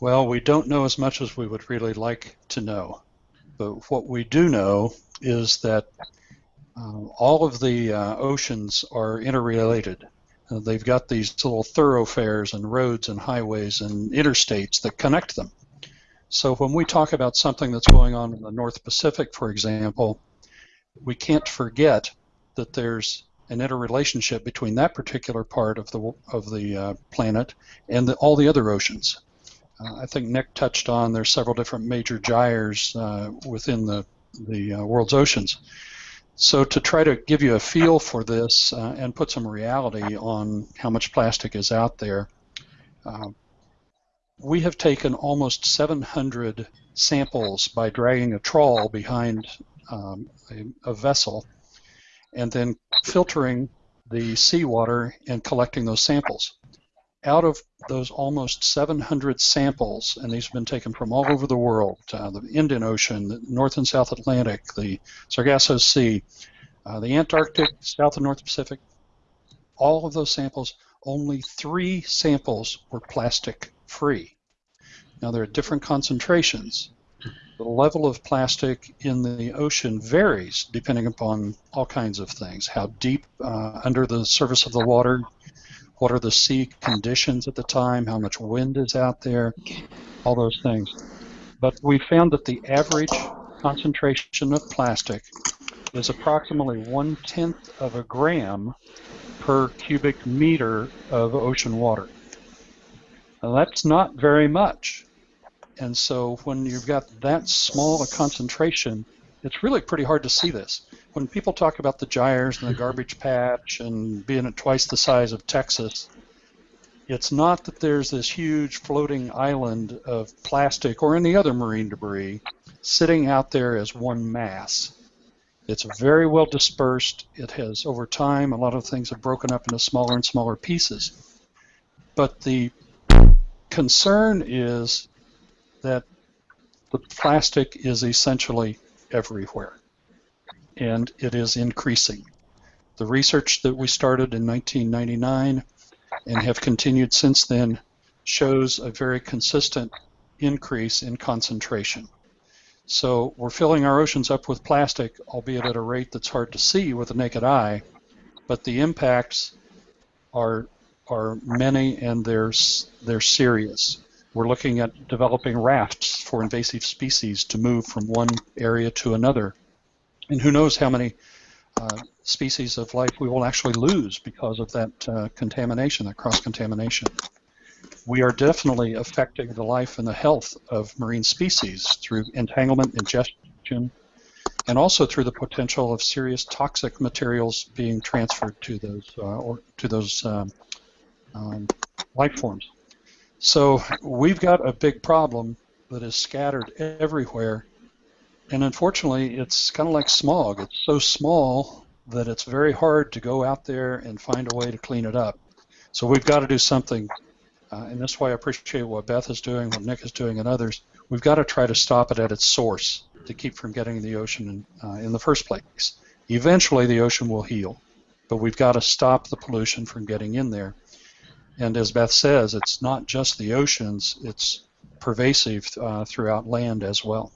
Well, we don't know as much as we would really like to know. But what we do know is that uh, all of the uh, oceans are interrelated. Uh, they've got these little thoroughfares and roads and highways and interstates that connect them. So when we talk about something that's going on in the North Pacific, for example, we can't forget that there's an interrelationship between that particular part of the of the uh, planet and the, all the other oceans. Uh, I think Nick touched on there's several different major gyres uh, within the the uh, world's oceans. So to try to give you a feel for this uh, and put some reality on how much plastic is out there, uh, we have taken almost 700 samples by dragging a trawl behind um, a, a vessel and then filtering the seawater and collecting those samples out of those almost 700 samples, and these have been taken from all over the world, uh, the Indian Ocean, the North and South Atlantic, the Sargasso Sea, uh, the Antarctic, South and North Pacific, all of those samples, only three samples were plastic free. Now there are different concentrations. The level of plastic in the ocean varies depending upon all kinds of things, how deep uh, under the surface of the water what are the sea conditions at the time, how much wind is out there, all those things. But we found that the average concentration of plastic is approximately one tenth of a gram per cubic meter of ocean water. Now that's not very much. And so when you've got that small a concentration, it's really pretty hard to see this when people talk about the gyres and the garbage patch and being at twice the size of Texas, it's not that there's this huge floating island of plastic or any other marine debris sitting out there as one mass. It's very well dispersed. It has, over time, a lot of things have broken up into smaller and smaller pieces. But the concern is that the plastic is essentially everywhere and it is increasing. The research that we started in 1999 and have continued since then shows a very consistent increase in concentration. So we're filling our oceans up with plastic, albeit at a rate that's hard to see with the naked eye, but the impacts are are many and they're they're serious. We're looking at developing rafts for invasive species to move from one area to another and who knows how many uh, species of life we will actually lose because of that uh, contamination, that cross-contamination. We are definitely affecting the life and the health of marine species through entanglement, ingestion, and also through the potential of serious toxic materials being transferred to those uh, or to those um, um, life forms. So we've got a big problem that is scattered everywhere and unfortunately, it's kind of like smog. It's so small that it's very hard to go out there and find a way to clean it up. So we've got to do something, uh, and that's why I appreciate what Beth is doing, what Nick is doing, and others. We've got to try to stop it at its source to keep from getting in the ocean in, uh, in the first place. Eventually, the ocean will heal, but we've got to stop the pollution from getting in there. And as Beth says, it's not just the oceans; it's pervasive uh, throughout land as well.